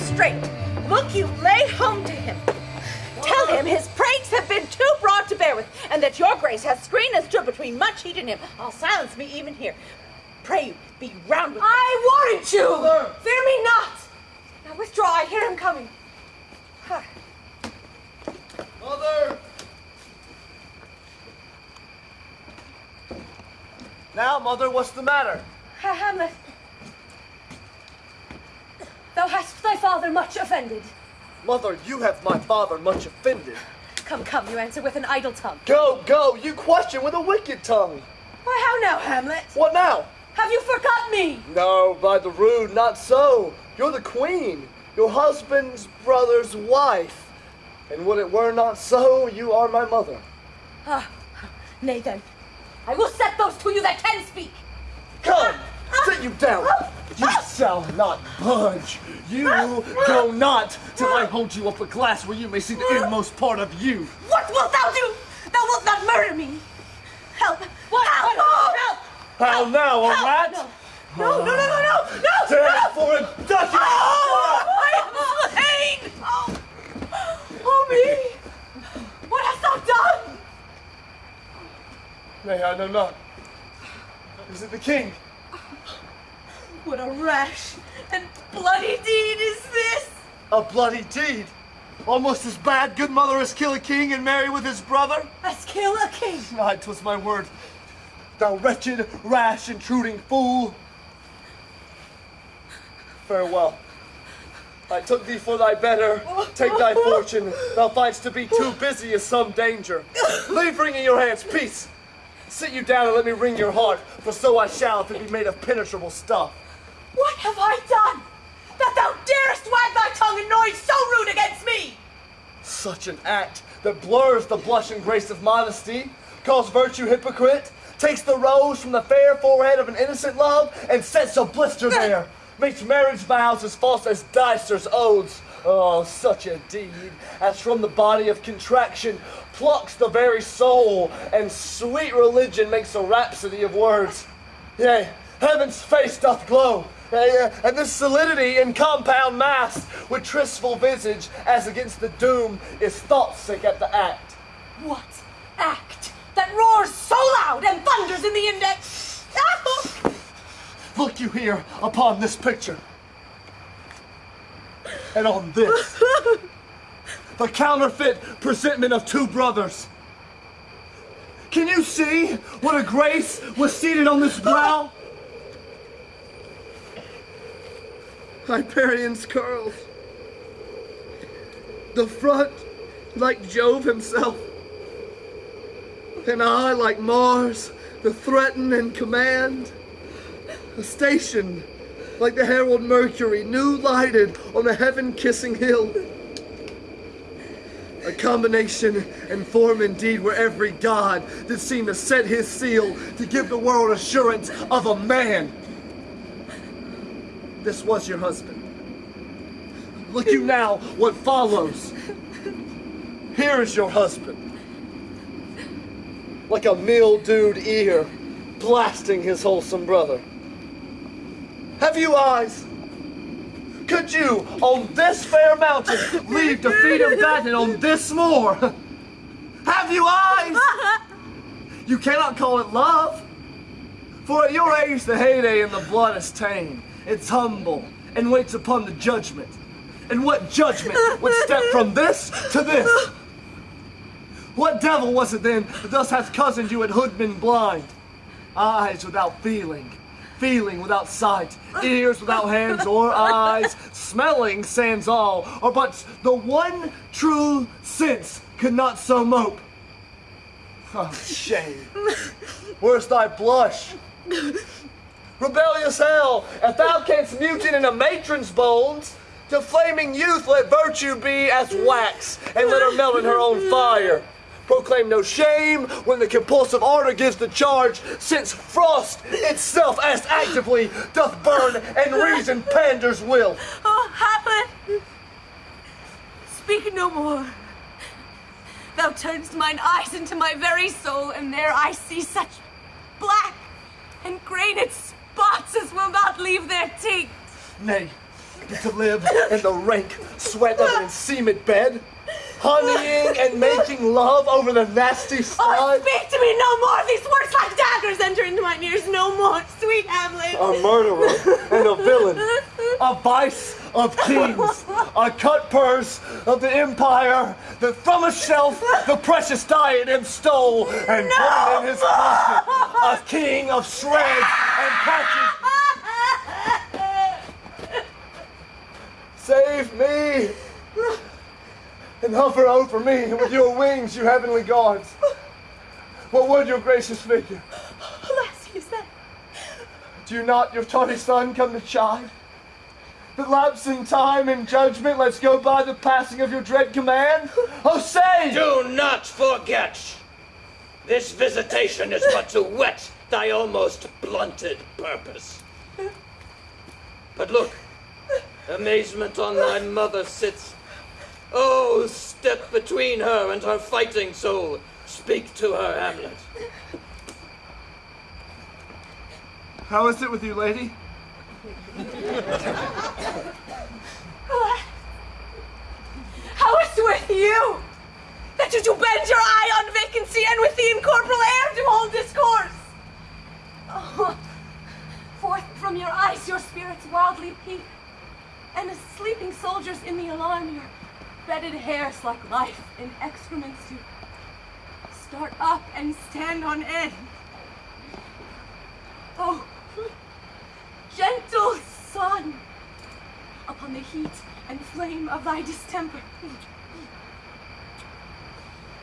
straight. Look you, lay home to him. Tell him his pranks have been too broad to bear with, and that your grace has screened and stood between much heat and him. I'll silence me even here. Pray you, be round with I warrant you! Fear me not! Now withdraw, I hear him coming. Mother! Now, Mother, what's the matter? Hamlet, thou hast thy father much offended. Mother, you have my father much offended. Come, come, you answer with an idle tongue. Go, go, you question with a wicked tongue. Why, how now, Hamlet? What now? Have you forgot me? No, by the rood, not so. You're the queen, your husband's brother's wife. And would it were not so, you are my mother. Ah, nay then. I will set those to you that can speak. Come, sit you down. You shall not budge. You go not till I hold you up a glass where you may see the inmost part of you. What wilt thou do? Thou wilt not murder me. Help! What? Help! Help! How now, a Help! rat? No, no, no, no, no, no! no. Dead for a ducat! Oh, I am slain! Oh, oh me! What hast thou done? Nay, I know not. Is it the king? What a rash and bloody deed is this! A bloody deed. Almost as bad, good mother, as kill a king and marry with his brother? As kill a king! Aye, 'twas my word. Thou wretched, rash, intruding fool. Farewell. I took thee for thy better. Take thy fortune. Thou find'st to be too busy is some danger. Leave wringing your hands. Peace. Sit you down and let me wring your heart, for so I shall if it be made of penetrable stuff. What have I done? That thou darest wag thy tongue in noise so rude against me! Such an act that blurs the blush and grace of modesty, calls virtue hypocrite, takes the rose from the fair forehead of an innocent love, and sets a blister there, makes marriage vows as false as Dicer's oaths. Oh, such a deed, as from the body of contraction plucks the very soul, and sweet religion makes a rhapsody of words. Yea, heaven's face doth glow, and this solidity in compound mass, with tristful visage, as against the doom, is thought sick at the act. What act that roars so loud and thunders in the index? Look you here upon this picture. And on this. the counterfeit presentment of two brothers. Can you see what a grace was seated on this brow? Hyperion's curls. The front like Jove himself. And eye like Mars, the threaten and command. A station like the herald Mercury, new lighted on a heaven kissing hill. A combination and form indeed where every god did seem to set his seal to give the world assurance of a man. This was your husband. Look you now what follows. Here is your husband. Like a mildewed ear blasting his wholesome brother. Have you eyes? Could you, on this fair mountain, leave feed him fattened on this moor? Have you eyes? You cannot call it love. For at your age, the heyday in the blood is tame. It's humble and waits upon the judgment. And what judgment would step from this to this? What devil was it then that thus hath cozened you and hoodman blind? Eyes without feeling, feeling without sight, ears without hands or eyes, smelling sans all, or but the one true sense could not so mope. Oh, shame. Where's thy blush? Rebellious hell, if thou canst mutine in a matron's bones, to flaming youth let virtue be as wax, and let her melt in her own fire. Proclaim no shame when the compulsive ardor gives the charge, since frost itself as actively doth burn and reason panders will. Oh, Hamlet! Speak no more. Thou turnest mine eyes into my very soul, and there I see such black and grained as will not leave their tinct. Nay, to live in the rank sweat of an enseamed bed, honeying and making love over the nasty Oh, speak to me no more! These words like daggers enter into my ears no more, sweet Hamlet! a murderer and a villain, a vice of kings, a cut purse of the empire that from a shelf the precious diadem stole and put in his pocket, a king of shreds and patches. Save me and hover over me with your wings, you heavenly gods. What would your gracious figure? Alas, he said. Do you not, your tardy son, come to chide? That in time and judgment lets go by the passing of your dread command? Oh, say! Do not forget! This visitation is but to whet thy almost blunted purpose. But look, amazement on thy mother sits. Oh, step between her and her fighting soul. Speak to her, Hamlet. How is it with you, lady? Oh, How is it with you? That you do bend your eye on vacancy and with the incorporeal air do hold discourse? Oh, forth from your eyes your spirits wildly peep, and as sleeping soldiers in the alarm your bedded hairs like life in excrements to start up and stand on end. Oh, gentle son, upon the heat and flame of thy distemper.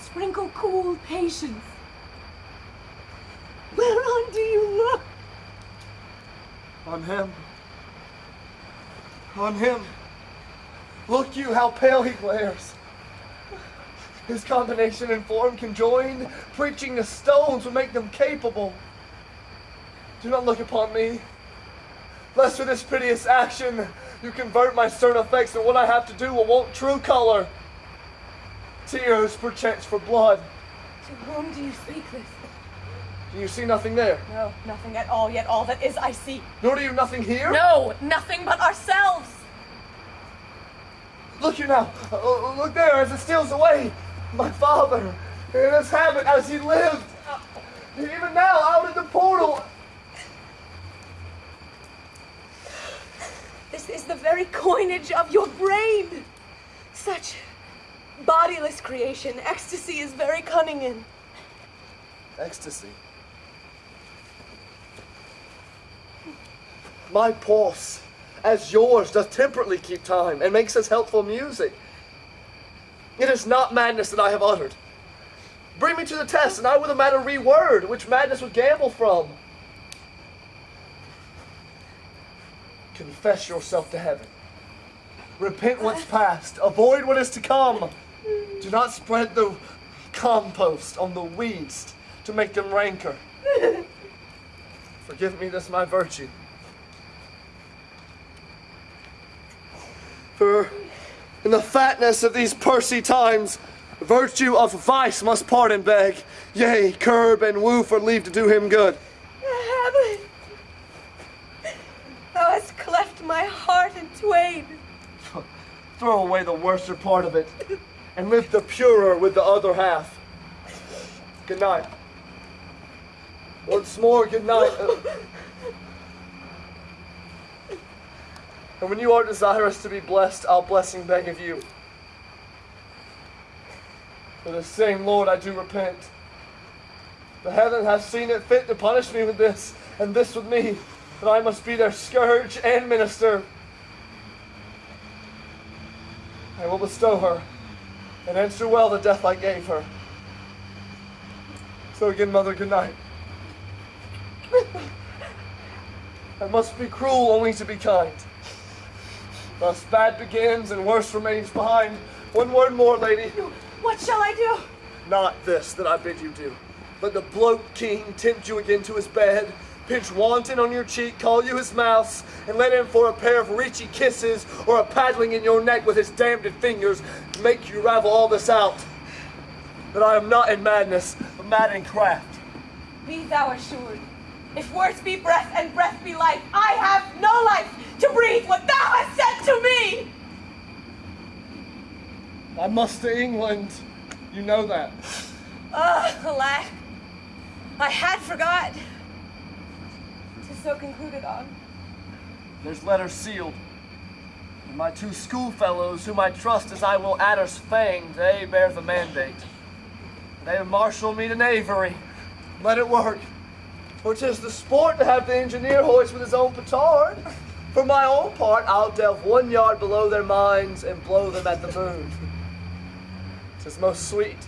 Sprinkle cool patience. Whereon do you look? On him. On him. Look you how pale he glares. His combination and form conjoined, preaching to stones would make them capable. Do not look upon me, lest with this piteous action you convert my stern effects, and what I have to do will want true color. Tears, perchance, for blood. To whom do you speak this? Do you see nothing there? No, nothing at all, yet all that is I see. Nor do you nothing hear? No, nothing but ourselves. Look you now. Look there as it steals away. My father, in his habit as he lived. Even now, out in the portal. This is the very coinage of your brain. Such bodiless creation, ecstasy is very cunning in. Ecstasy. My pulse, as yours, does temperately keep time and makes us helpful music. It is not madness that I have uttered. Bring me to the test, and I will the matter reword, which madness would gambol from. Confess yourself to heaven. Repent what's past. Avoid what is to come. Do not spread the compost on the weeds to make them rancor. Forgive me this my virtue. For in the fatness of these pursy times, virtue of vice must pardon beg, yea, curb and woo for leave to do him good. Hamlet, thou hast cleft my heart in twain. Throw away the worser part of it, and live the purer with the other half. Good night. Once more, good night. And when you are desirous to be blessed, I'll blessing beg of you. For the same Lord I do repent. The heaven hath seen it fit to punish me with this, and this with me, that I must be their scourge and minister. I will bestow her, and answer well the death I gave her. So again, mother, good night. I must be cruel only to be kind. Thus bad begins and worse remains behind. One word more, lady. What shall I do? Not this that I bid you do. Let the bloat king tempt you again to his bed, pinch wanton on your cheek, call you his mouse, and let him for a pair of reachy kisses or a paddling in your neck with his damned fingers make you ravel all this out. That I am not in madness, but mad in craft. Be thou assured, If words be breath and breath be life, I have no life to breathe what thou hast said to me! I must to England. You know that. Ah, alack. I had forgot. Tis so concluded on. There's letters sealed. And my two schoolfellows, whom I trust as I will adders fang, they bear the mandate. They have marshaled me to knavery. Let it work. For 'tis the sport to have the engineer hoist with his own petard. For my own part, I'll delve one yard below their minds and blow them at the moon. 'Tis most sweet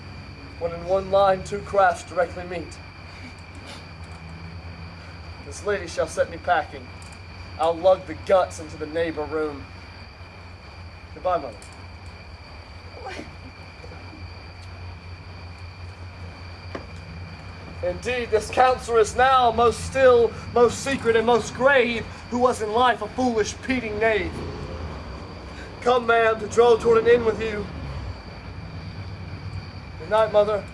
when in one line two crafts directly meet. This lady shall set me packing. I'll lug the guts into the neighbor room. Goodbye, mother. Indeed, this counselor is now most still, most secret, and most grave, who was in life a foolish, peating knave. Come, ma'am, to draw toward an inn with you. Good night, mother.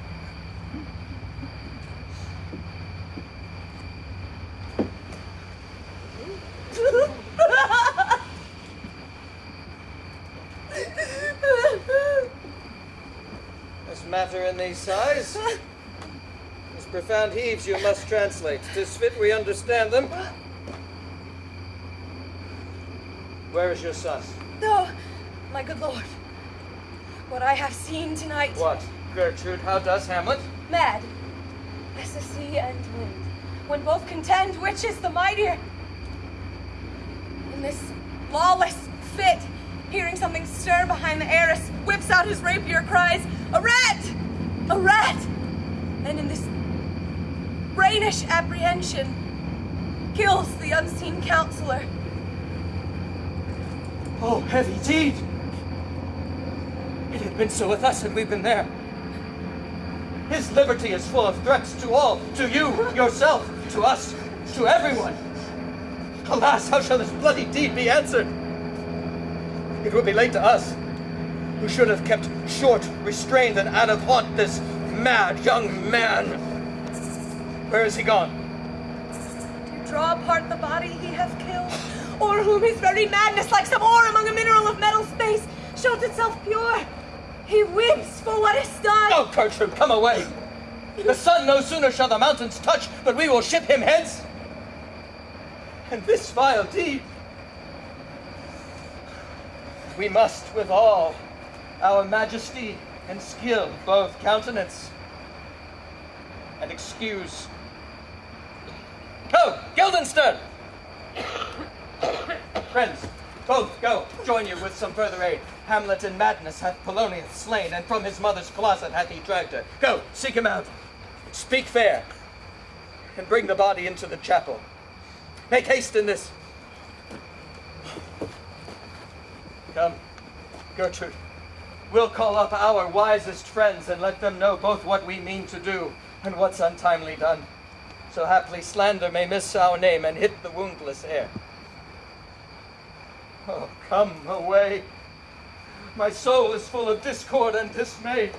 This matter in these sighs. Profound heaves you must translate. Tis fit we understand them. Where is your son? No, my good lord. What I have seen tonight. What? Gertrude, how does Hamlet? Mad. As the sea and wind. When both contend, which is the mightier? In this lawless fit, hearing something stir behind the arras, whips out his rapier, cries, A rat! A rat! And in this brainish apprehension, kills the unseen counselor. Oh, heavy deed! It had been so with us had we been there. His liberty is full of threats to all, to you, yourself, to us, to everyone. Alas, how shall this bloody deed be answered? It will be laid to us, who should have kept short, restrained, and out of haunt this mad young man. Where is he gone? to draw apart the body he hath killed, or whom his very madness, like some ore among a mineral of metal space, shows itself pure. He weeps for what is done. Oh, Gertrude, come away! The sun no sooner shall the mountains touch, but we will ship him hence. And this vile deed, we must with all our majesty and skill both countenance and excuse. Go, Guildenstern! Friends, both go, join you with some further aid. Hamlet in madness hath Polonius slain, and from his mother's closet hath he dragged her. Go, seek him out. Speak fair, and bring the body into the chapel. Make haste in this. Come, Gertrude. We'll call up our wisest friends and let them know both what we mean to do and what's untimely done. So haply slander may miss our name and hit the woundless air. Oh, come away. My soul is full of discord and dismay.